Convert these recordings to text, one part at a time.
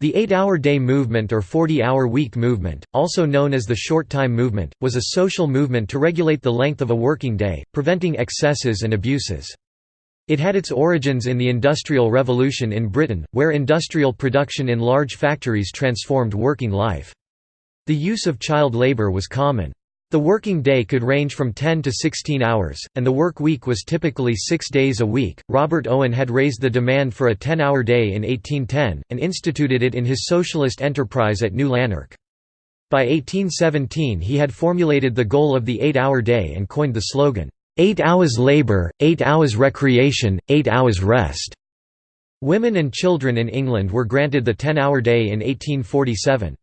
The eight-hour day movement or 40-hour week movement, also known as the short-time movement, was a social movement to regulate the length of a working day, preventing excesses and abuses. It had its origins in the Industrial Revolution in Britain, where industrial production in large factories transformed working life. The use of child labour was common. The working day could range from 10 to 16 hours, and the work week was typically six days a week. Robert Owen had raised the demand for a 10 hour day in 1810, and instituted it in his socialist enterprise at New Lanark. By 1817 he had formulated the goal of the eight hour day and coined the slogan, eight hours labour, eight hours recreation, eight hours rest. Women and children in England were granted the 10 hour day in 1847.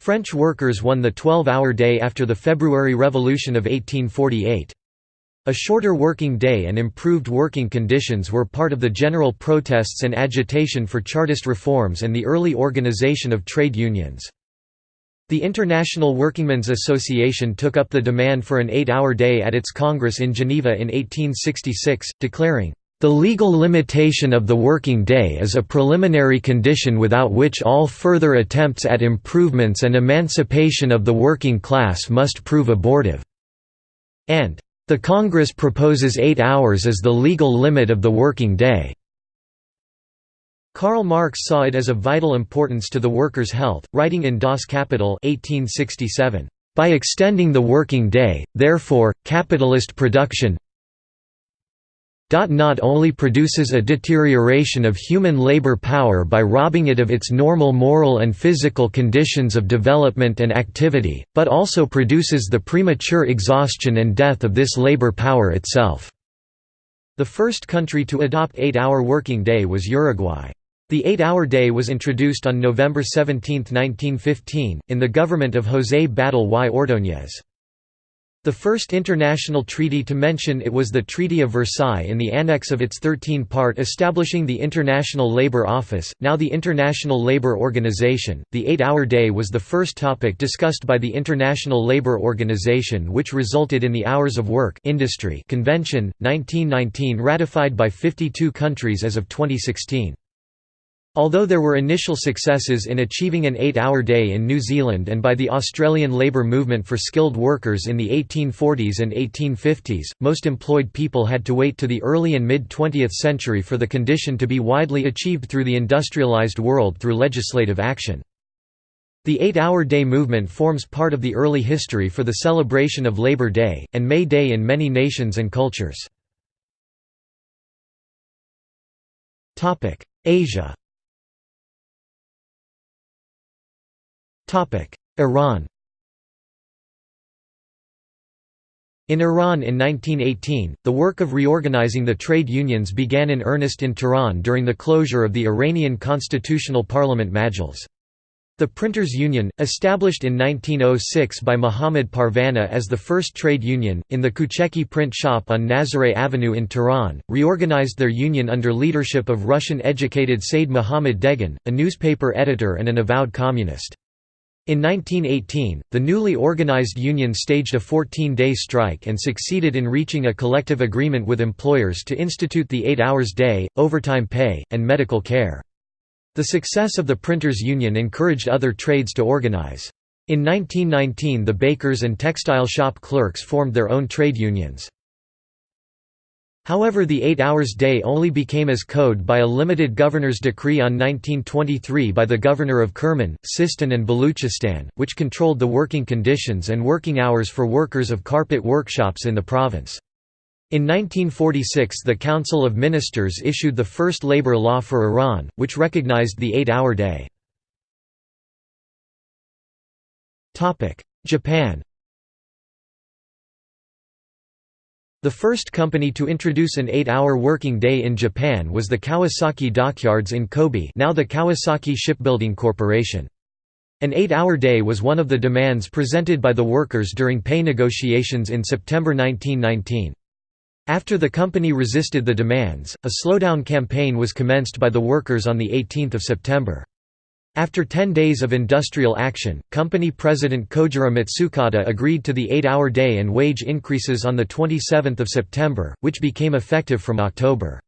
French workers won the 12-hour day after the February Revolution of 1848. A shorter working day and improved working conditions were part of the general protests and agitation for Chartist reforms and the early organization of trade unions. The International Workingmen's Association took up the demand for an eight-hour day at its Congress in Geneva in 1866, declaring, the legal limitation of the working day is a preliminary condition without which all further attempts at improvements and emancipation of the working class must prove abortive." And, "...the Congress proposes eight hours as the legal limit of the working day." Karl Marx saw it as of vital importance to the workers' health, writing in Das Kapital 1867, "...by extending the working day, therefore, capitalist production, not only produces a deterioration of human labor power by robbing it of its normal moral and physical conditions of development and activity, but also produces the premature exhaustion and death of this labor power itself." The first country to adopt eight-hour working day was Uruguay. The eight-hour day was introduced on November 17, 1915, in the government of José Batlle y Ordóñez. The first international treaty to mention it was the Treaty of Versailles in the annex of its 13-part establishing the International Labour Office, now the International Labour Organization. The eight-hour day was the first topic discussed by the International Labour Organization which resulted in the Hours of Work Industry Convention, 1919 ratified by 52 countries as of 2016. Although there were initial successes in achieving an eight-hour day in New Zealand and by the Australian labour movement for skilled workers in the 1840s and 1850s, most employed people had to wait to the early and mid-20th century for the condition to be widely achieved through the industrialised world through legislative action. The eight-hour day movement forms part of the early history for the celebration of Labour Day, and May Day in many nations and cultures. Asia Iran In Iran in 1918, the work of reorganizing the trade unions began in earnest in Tehran during the closure of the Iranian Constitutional Parliament Majlis. The Printers' Union, established in 1906 by Muhammad Parvana as the first trade union, in the Kucheki print shop on Nazareh Avenue in Tehran, reorganized their union under leadership of Russian-educated Said Mohammad Deghan, a newspaper editor and an avowed communist. In 1918, the newly organized union staged a 14-day strike and succeeded in reaching a collective agreement with employers to institute the eight hours day, overtime pay, and medical care. The success of the printers' union encouraged other trades to organize. In 1919 the bakers and textile shop clerks formed their own trade unions. However the eight hours day only became as code by a limited governor's decree on 1923 by the governor of Kerman, Sistan and Baluchistan, which controlled the working conditions and working hours for workers of carpet workshops in the province. In 1946 the Council of Ministers issued the first labor law for Iran, which recognized the eight-hour day. Japan The first company to introduce an eight-hour working day in Japan was the Kawasaki Dockyards in Kobe now the Kawasaki Shipbuilding Corporation. An eight-hour day was one of the demands presented by the workers during pay negotiations in September 1919. After the company resisted the demands, a slowdown campaign was commenced by the workers on 18 September. After 10 days of industrial action, company president Kojiro Matsukata agreed to the eight-hour day and wage increases on 27 September, which became effective from October.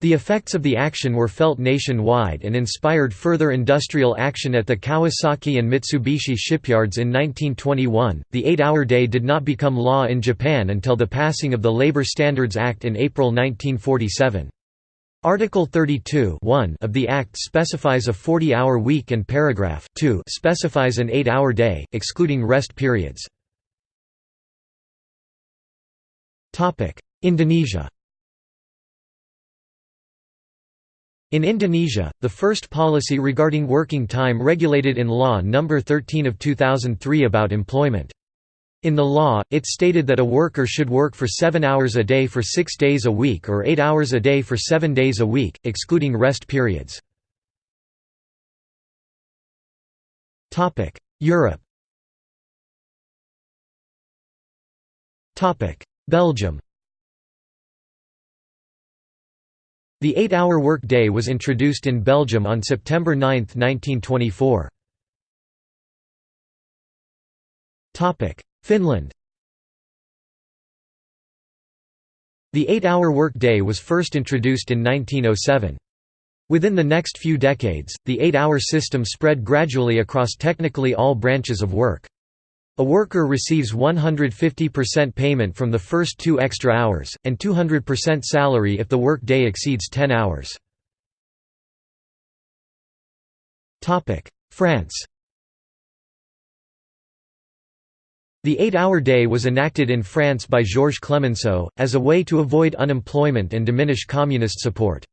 The effects of the action were felt nationwide and inspired further industrial action at the Kawasaki and Mitsubishi shipyards in 1921. The eight hour day did not become law in Japan until the passing of the Labor Standards Act in April 1947. Article 32 of the Act specifies a 40 hour week and paragraph 2 specifies an 8 hour day, excluding rest periods. Indonesia In Indonesia, the first policy regarding working time regulated in Law No. 13 of 2003 about employment. In the law, it stated that a worker should work for seven hours a day for six days a week or eight hours a day for seven days a week, excluding rest periods. Europe Belgium The eight-hour work-day was introduced in Belgium on September 9, 1924. Finland The eight-hour work-day was first introduced in 1907. Within the next few decades, the eight-hour system spread gradually across technically all branches of work. A worker receives 150% payment from the first two extra hours, and 200% salary if the work day exceeds 10 hours. France The eight-hour day was enacted in France by Georges Clemenceau, as a way to avoid unemployment and diminish communist support.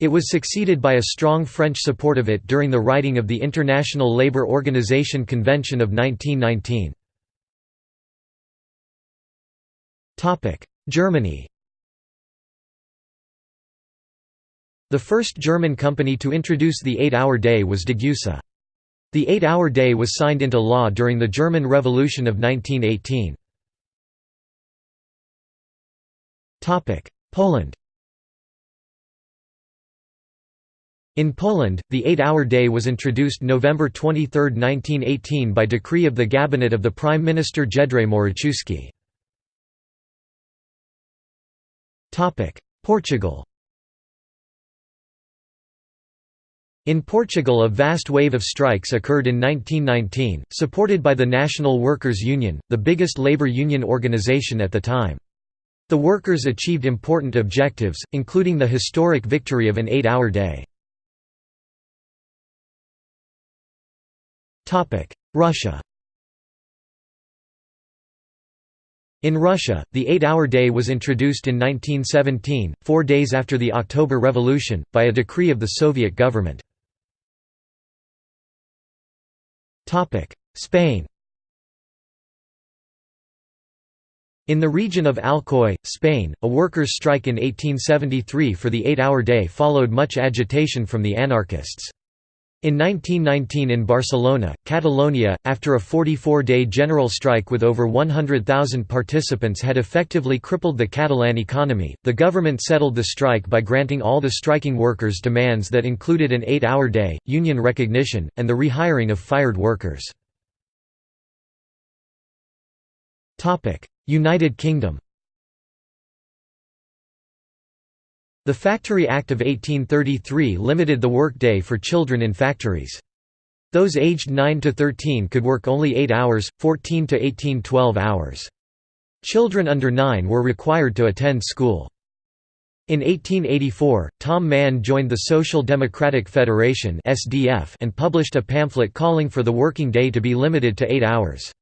It was succeeded by a strong French support of it during the writing of the International Labour Organization Convention of 1919. Germany The first German company to introduce the eight-hour day was Degussa. The eight-hour day was signed into law during the German Revolution of 1918. Poland In Poland, the eight-hour day was introduced November 23, 1918 by decree of the Cabinet of the Prime Minister Jedrzej Moraczewski. Portugal In Portugal a vast wave of strikes occurred in 1919, supported by the National Workers' Union, the biggest labour union organisation at the time. The workers achieved important objectives, including the historic victory of an eight-hour day. Russia In Russia, the eight-hour day was introduced in 1917, four days after the October Revolution, by a decree of the Soviet government. Spain In the region of Alcoy, Spain, a workers' strike in 1873 for the eight-hour day followed much agitation from the anarchists. In 1919 in Barcelona, Catalonia, after a 44-day general strike with over 100,000 participants had effectively crippled the Catalan economy, the government settled the strike by granting all the striking workers demands that included an eight-hour day, union recognition, and the rehiring of fired workers. United Kingdom The Factory Act of 1833 limited the workday for children in factories. Those aged 9 to 13 could work only 8 hours, 14 to 18 12 hours. Children under 9 were required to attend school. In 1884, Tom Mann joined the Social Democratic Federation and published a pamphlet calling for the working day to be limited to 8 hours.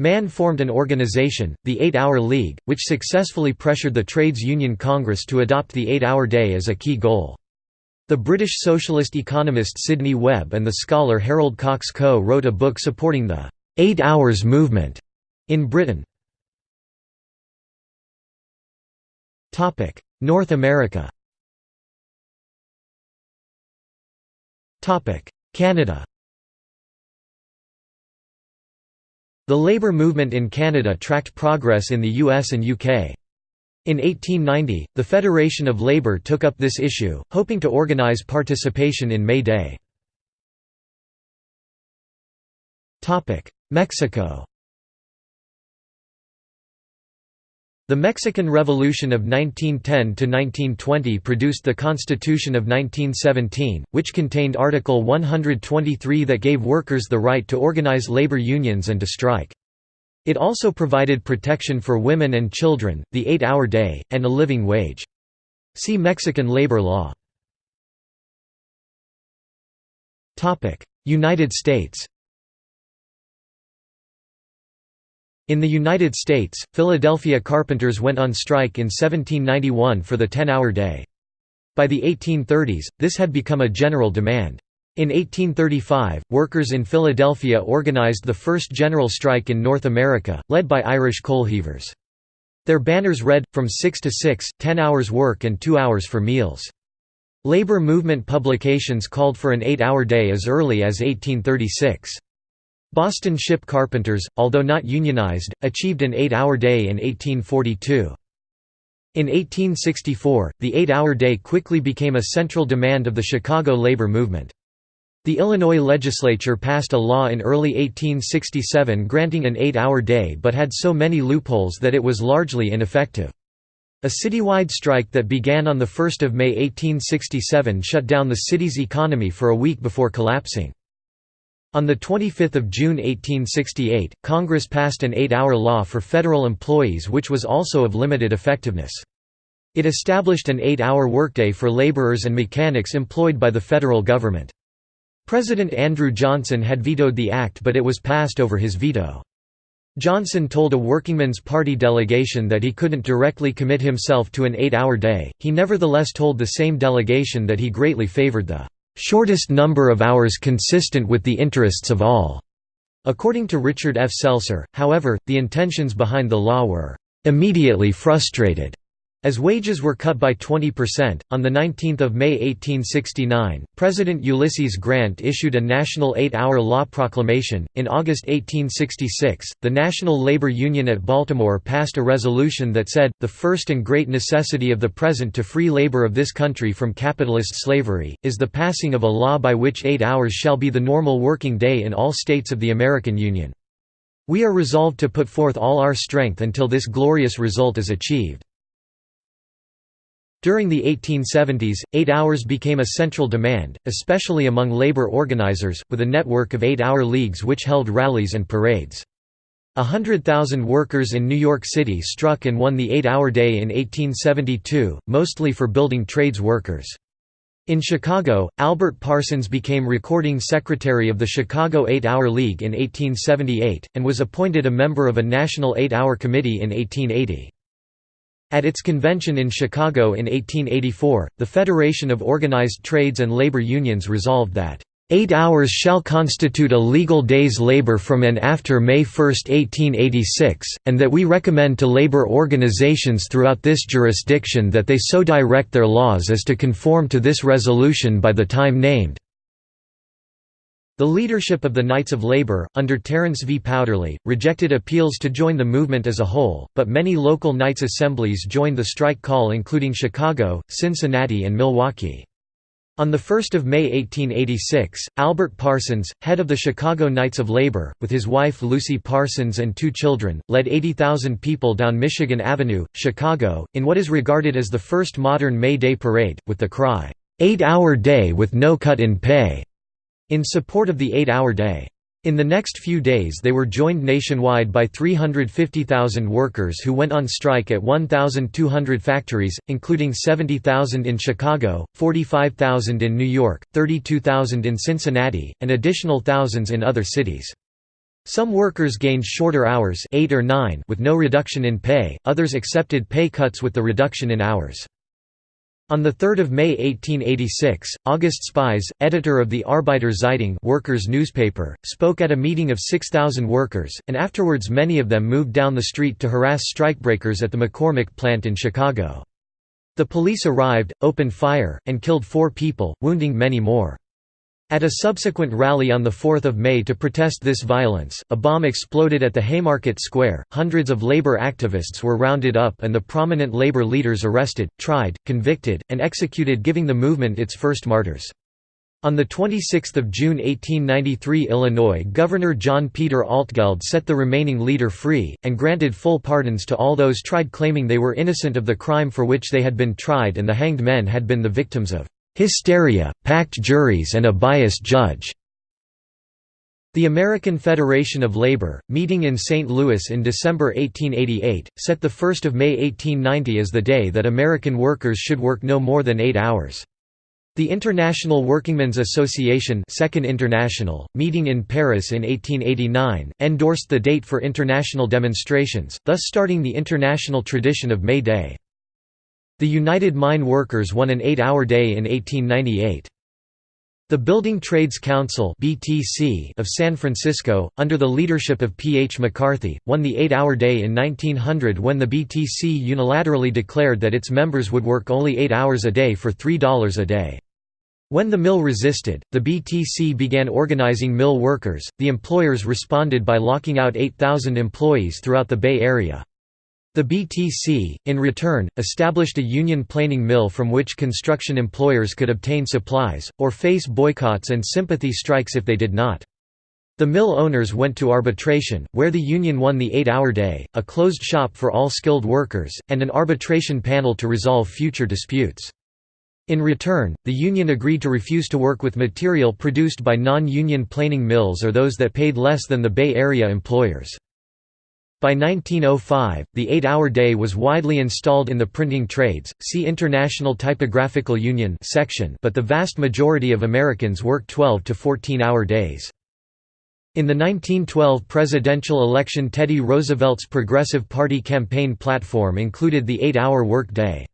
Mann formed an organization, the Eight-Hour League, which successfully pressured the Trades Union Congress to adopt the eight-hour day as a key goal. The British socialist economist Sidney Webb and the scholar Harold Cox Coe wrote a book supporting the Eight Hours movement in Britain. North America Canada The labour movement in Canada tracked progress in the US and UK. In 1890, the Federation of Labour took up this issue, hoping to organise participation in May Day. Mexico The Mexican Revolution of 1910–1920 produced the Constitution of 1917, which contained Article 123 that gave workers the right to organize labor unions and to strike. It also provided protection for women and children, the eight-hour day, and a living wage. See Mexican labor law. United States In the United States, Philadelphia carpenters went on strike in 1791 for the 10-hour day. By the 1830s, this had become a general demand. In 1835, workers in Philadelphia organized the first general strike in North America, led by Irish coal heavers. Their banners read, from 6 to 6, 10 hours work and 2 hours for meals. Labor movement publications called for an 8-hour day as early as 1836. Boston ship carpenters, although not unionized, achieved an eight-hour day in 1842. In 1864, the eight-hour day quickly became a central demand of the Chicago labor movement. The Illinois legislature passed a law in early 1867 granting an eight-hour day but had so many loopholes that it was largely ineffective. A citywide strike that began on 1 May 1867 shut down the city's economy for a week before collapsing. On 25 June 1868, Congress passed an eight-hour law for federal employees which was also of limited effectiveness. It established an eight-hour workday for laborers and mechanics employed by the federal government. President Andrew Johnson had vetoed the act but it was passed over his veto. Johnson told a Workingmen's Party delegation that he couldn't directly commit himself to an eight-hour day, he nevertheless told the same delegation that he greatly favored the shortest number of hours consistent with the interests of all." According to Richard F. Selcer, however, the intentions behind the law were "...immediately frustrated." As wages were cut by 20%, on 19 May 1869, President Ulysses Grant issued a national eight-hour law proclamation. In August 1866, the National Labor Union at Baltimore passed a resolution that said, the first and great necessity of the present to free labor of this country from capitalist slavery, is the passing of a law by which eight hours shall be the normal working day in all states of the American Union. We are resolved to put forth all our strength until this glorious result is achieved. During the 1870s, eight hours became a central demand, especially among labor organizers, with a network of eight-hour leagues which held rallies and parades. A hundred thousand workers in New York City struck and won the eight-hour day in 1872, mostly for building trades workers. In Chicago, Albert Parsons became recording secretary of the Chicago Eight-Hour League in 1878, and was appointed a member of a national eight-hour committee in 1880. At its convention in Chicago in 1884, the Federation of Organized Trades and Labor Unions resolved that, Eight hours shall constitute a legal day's labor from and after May 1, 1886, and that we recommend to labor organizations throughout this jurisdiction that they so direct their laws as to conform to this resolution by the time named. The leadership of the Knights of Labor, under Terence V. Powderly, rejected appeals to join the movement as a whole, but many local Knights assemblies joined the strike call including Chicago, Cincinnati and Milwaukee. On 1 May 1886, Albert Parsons, head of the Chicago Knights of Labor, with his wife Lucy Parsons and two children, led 80,000 people down Michigan Avenue, Chicago, in what is regarded as the first modern May Day parade, with the cry, Eight-hour day with no cut in pay in support of the eight-hour day. In the next few days they were joined nationwide by 350,000 workers who went on strike at 1,200 factories, including 70,000 in Chicago, 45,000 in New York, 32,000 in Cincinnati, and additional thousands in other cities. Some workers gained shorter hours 8 or 9 with no reduction in pay, others accepted pay cuts with the reduction in hours. On 3 May 1886, August Spies, editor of the Arbeiter Zeitung workers' newspaper, spoke at a meeting of 6,000 workers, and afterwards many of them moved down the street to harass strikebreakers at the McCormick plant in Chicago. The police arrived, opened fire, and killed four people, wounding many more. At a subsequent rally on 4 May to protest this violence, a bomb exploded at the Haymarket Square, hundreds of labor activists were rounded up and the prominent labor leaders arrested, tried, convicted, and executed giving the movement its first martyrs. On 26 June 1893 Illinois Governor John Peter Altgeld set the remaining leader free, and granted full pardons to all those tried claiming they were innocent of the crime for which they had been tried and the hanged men had been the victims of "...hysteria, packed juries and a biased judge." The American Federation of Labor, meeting in St. Louis in December 1888, set 1 May 1890 as the day that American workers should work no more than eight hours. The International Workingmen's Association Second International, meeting in Paris in 1889, endorsed the date for international demonstrations, thus starting the international tradition of May Day. The United Mine Workers won an eight-hour day in 1898. The Building Trades Council of San Francisco, under the leadership of P. H. McCarthy, won the eight-hour day in 1900 when the BTC unilaterally declared that its members would work only eight hours a day for $3 a day. When the mill resisted, the BTC began organizing mill workers. The employers responded by locking out 8,000 employees throughout the Bay Area. The BTC, in return, established a union planing mill from which construction employers could obtain supplies, or face boycotts and sympathy strikes if they did not. The mill owners went to arbitration, where the union won the eight-hour day, a closed shop for all skilled workers, and an arbitration panel to resolve future disputes. In return, the union agreed to refuse to work with material produced by non-union planing mills or those that paid less than the Bay Area employers. By 1905, the eight-hour day was widely installed in the printing trades, see International Typographical Union section but the vast majority of Americans worked 12 to 14-hour days. In the 1912 presidential election Teddy Roosevelt's Progressive Party campaign platform included the eight-hour work day.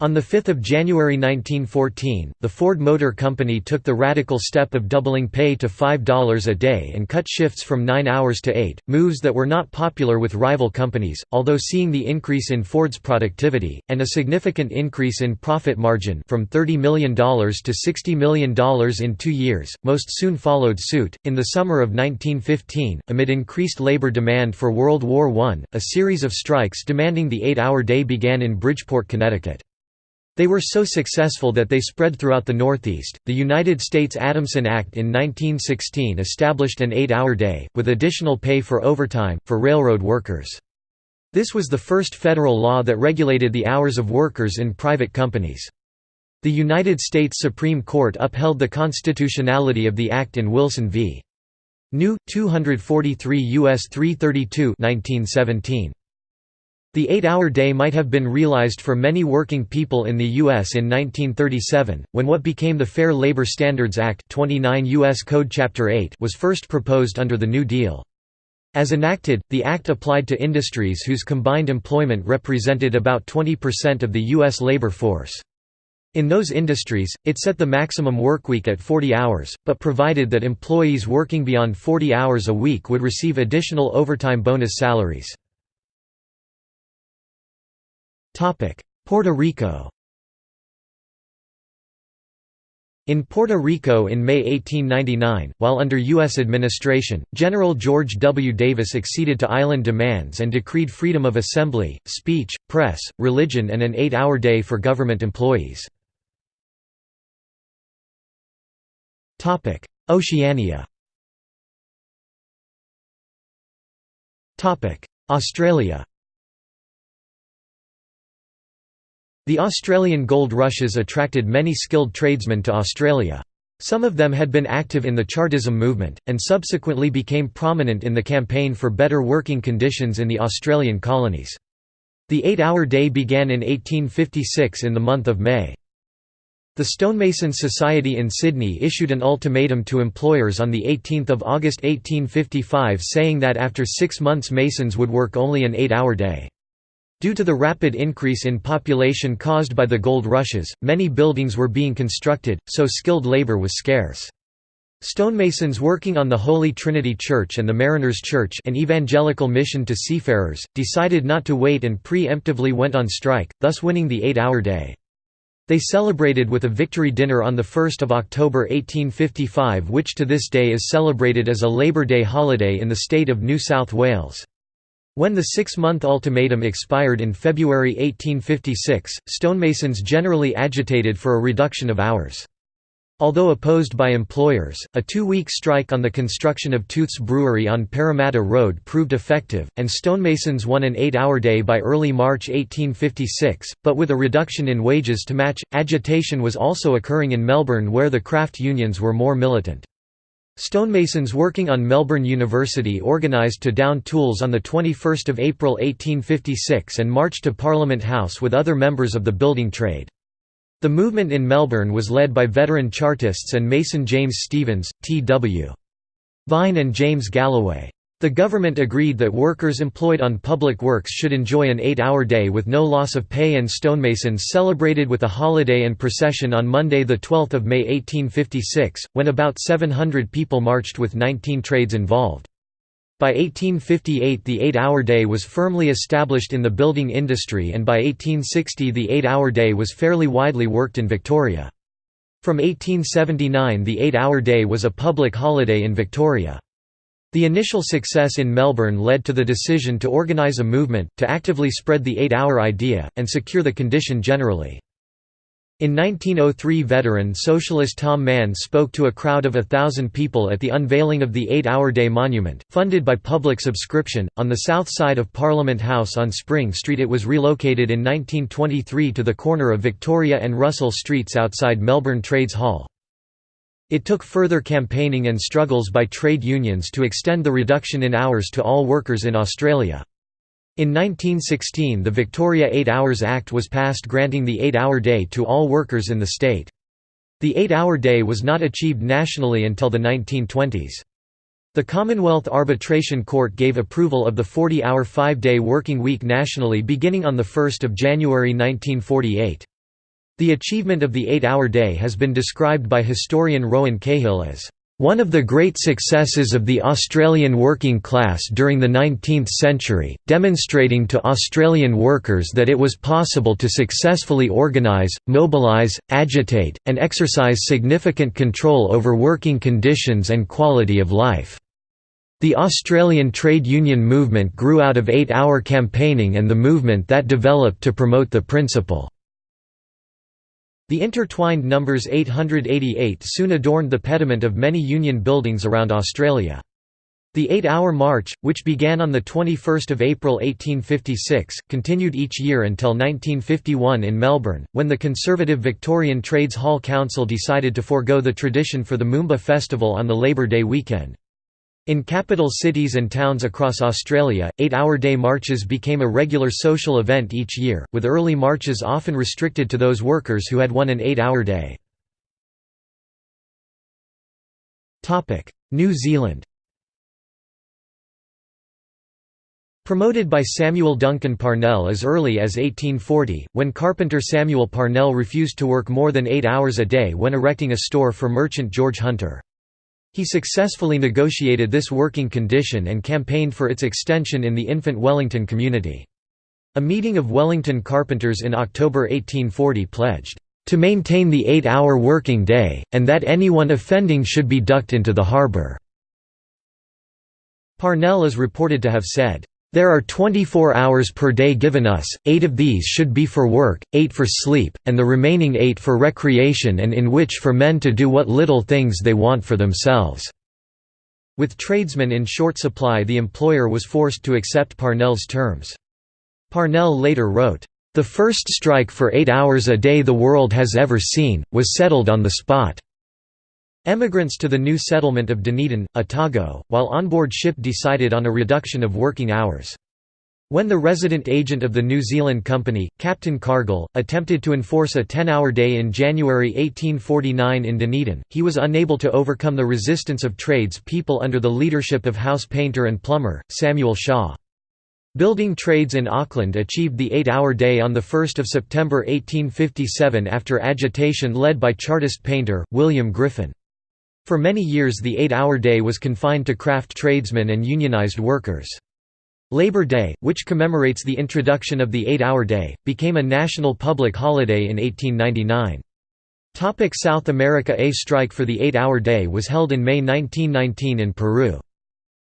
On 5 January 1914, the Ford Motor Company took the radical step of doubling pay to $5 a day and cut shifts from 9 hours to 8, moves that were not popular with rival companies, although seeing the increase in Ford's productivity, and a significant increase in profit margin from $30 million to $60 million in two years, most soon followed suit. In the summer of 1915, amid increased labor demand for World War I, a series of strikes demanding the eight-hour day began in Bridgeport, Connecticut. They were so successful that they spread throughout the Northeast. The United States Adamson Act in 1916 established an eight hour day, with additional pay for overtime, for railroad workers. This was the first federal law that regulated the hours of workers in private companies. The United States Supreme Court upheld the constitutionality of the act in Wilson v. New. 243 U.S. 332 1917. The eight-hour day might have been realized for many working people in the U.S. in 1937, when what became the Fair Labor Standards Act 29 U.S. Code Chapter 8 was first proposed under the New Deal. As enacted, the act applied to industries whose combined employment represented about 20% of the U.S. labor force. In those industries, it set the maximum workweek at 40 hours, but provided that employees working beyond 40 hours a week would receive additional overtime bonus salaries. Puerto Rico In Puerto Rico in May 1899, while under U.S. administration, General George W. Davis acceded to island demands and decreed freedom of assembly, speech, press, religion and an eight-hour day for government employees. Oceania Australia The Australian gold rushes attracted many skilled tradesmen to Australia. Some of them had been active in the Chartism movement, and subsequently became prominent in the campaign for better working conditions in the Australian colonies. The eight-hour day began in 1856 in the month of May. The Stonemasons Society in Sydney issued an ultimatum to employers on 18 August 1855 saying that after six months masons would work only an eight-hour day. Due to the rapid increase in population caused by the gold rushes, many buildings were being constructed, so skilled labor was scarce. Stonemasons working on the Holy Trinity Church and the Mariners Church an evangelical mission to seafarers, decided not to wait and pre-emptively went on strike, thus winning the eight-hour day. They celebrated with a victory dinner on 1 October 1855 which to this day is celebrated as a Labor Day holiday in the state of New South Wales. When the six-month ultimatum expired in February 1856, stonemasons generally agitated for a reduction of hours. Although opposed by employers, a two-week strike on the construction of Tooth's Brewery on Parramatta Road proved effective, and stonemasons won an eight-hour day by early March 1856, but with a reduction in wages to match. Agitation was also occurring in Melbourne where the craft unions were more militant. Stonemasons working on Melbourne University organised to down tools on 21 April 1856 and marched to Parliament House with other members of the building trade. The movement in Melbourne was led by veteran Chartists and Mason James Stephens, T.W. Vine and James Galloway. The government agreed that workers employed on public works should enjoy an eight-hour day with no loss of pay and stonemasons celebrated with a holiday and procession on Monday 12 May 1856, when about 700 people marched with 19 trades involved. By 1858 the eight-hour day was firmly established in the building industry and by 1860 the eight-hour day was fairly widely worked in Victoria. From 1879 the eight-hour day was a public holiday in Victoria. The initial success in Melbourne led to the decision to organise a movement, to actively spread the eight-hour idea, and secure the condition generally. In 1903 veteran socialist Tom Mann spoke to a crowd of a thousand people at the unveiling of the Eight-Hour Day Monument, funded by public subscription, on the south side of Parliament House on Spring Street it was relocated in 1923 to the corner of Victoria and Russell Streets outside Melbourne Trades Hall. It took further campaigning and struggles by trade unions to extend the reduction in hours to all workers in Australia. In 1916 the Victoria Eight Hours Act was passed granting the eight-hour day to all workers in the state. The eight-hour day was not achieved nationally until the 1920s. The Commonwealth Arbitration Court gave approval of the 40-hour five-day working week nationally beginning on 1 January 1948. The achievement of the eight-hour day has been described by historian Rowan Cahill as one of the great successes of the Australian working class during the 19th century, demonstrating to Australian workers that it was possible to successfully organise, mobilise, agitate, and exercise significant control over working conditions and quality of life. The Australian trade union movement grew out of eight-hour campaigning and the movement that developed to promote the principle. The intertwined numbers 888 soon adorned the pediment of many Union buildings around Australia. The eight-hour march, which began on 21 April 1856, continued each year until 1951 in Melbourne, when the conservative Victorian Trades Hall Council decided to forego the tradition for the Moomba Festival on the Labor Day weekend. In capital cities and towns across Australia, eight-hour day marches became a regular social event each year, with early marches often restricted to those workers who had won an eight-hour day. New Zealand Promoted by Samuel Duncan Parnell as early as 1840, when carpenter Samuel Parnell refused to work more than eight hours a day when erecting a store for merchant George Hunter. He successfully negotiated this working condition and campaigned for its extension in the infant Wellington community. A meeting of Wellington carpenters in October 1840 pledged, "...to maintain the eight-hour working day, and that anyone offending should be ducked into the harbour." Parnell is reported to have said, there are 24 hours per day given us, eight of these should be for work, eight for sleep, and the remaining eight for recreation and in which for men to do what little things they want for themselves." With tradesmen in short supply the employer was forced to accept Parnell's terms. Parnell later wrote, "...the first strike for eight hours a day the world has ever seen, was settled on the spot." Emigrants to the new settlement of Dunedin, Otago, while on board ship decided on a reduction of working hours. When the resident agent of the New Zealand Company, Captain Cargill, attempted to enforce a 10-hour day in January 1849 in Dunedin, he was unable to overcome the resistance of trades people under the leadership of house painter and plumber, Samuel Shaw. Building trades in Auckland achieved the eight-hour day on 1 September 1857 after agitation led by Chartist painter, William Griffin. For many years the eight-hour day was confined to craft tradesmen and unionized workers. Labor Day, which commemorates the introduction of the eight-hour day, became a national public holiday in 1899. Topic South America A strike for the eight-hour day was held in May 1919 in Peru.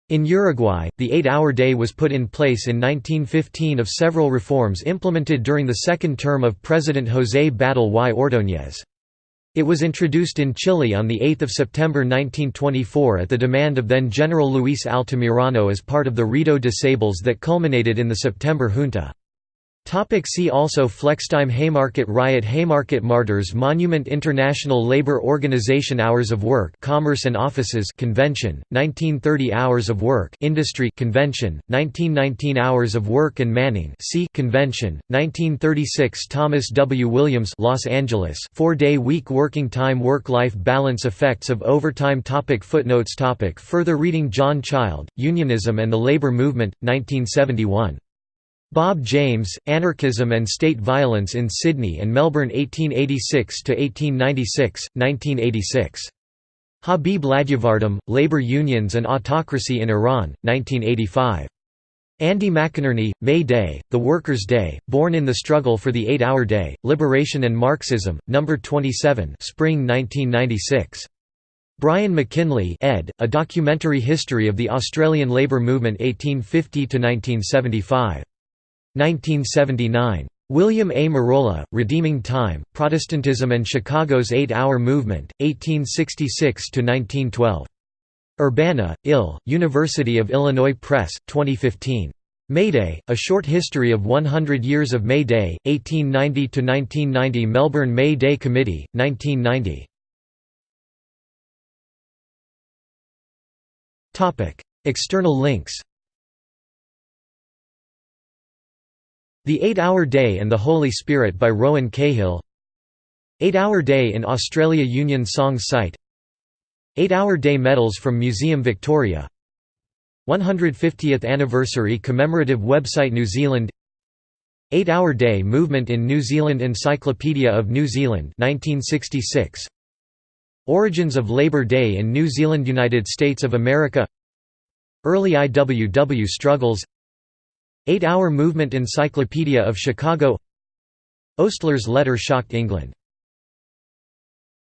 In Uruguay, the eight-hour day was put in place in 1915 of several reforms implemented during the second term of President José Batlle y Ordóñez. It was introduced in Chile on 8 September 1924 at the demand of then General Luis Altamirano as part of the Ruido de sables that culminated in the September junta. Topic see also Flextime Haymarket Riot Haymarket Martyrs Monument International Labour Organization Hours of Work Commerce and Offices Convention 1930 Hours of Work Industry Convention 1919 Hours of Work and Manning C Convention 1936 Thomas W. Williams Los Angeles 4-day week working time work life balance effects of overtime topic Footnotes topic Further reading John Child Unionism and the Labour Movement 1971 Bob James, Anarchism and State Violence in Sydney and Melbourne 1886–1896, 1986. Habib Ladjevaerdam, Labour Unions and Autocracy in Iran, 1985. Andy McInerney, May Day, The Workers' Day, Born in the Struggle for the Eight-Hour Day, Liberation and Marxism, No. 27 Spring 1996. Brian McKinley ed., A Documentary History of the Australian Labour Movement 1850–1975. 1979. William A. Merola, Redeeming Time, Protestantism and Chicago's Eight-Hour Movement, 1866–1912. Urbana, Ill., University of Illinois Press, 2015. Mayday, A Short History of 100 Years of May Day, 1890–1990 Melbourne May Day Committee, 1990. External links The Eight-Hour Day and the Holy Spirit by Rowan Cahill. Eight-Hour Day in Australia Union Songs site. Eight-Hour Day medals from Museum Victoria. 150th Anniversary Commemorative Website New Zealand. Eight-Hour Day Movement in New Zealand Encyclopedia of New Zealand 1966 Origins of Labor Day in New Zealand United States of America. Early IWW struggles Eight-Hour Movement Encyclopedia of Chicago. Oastler's letter shocked England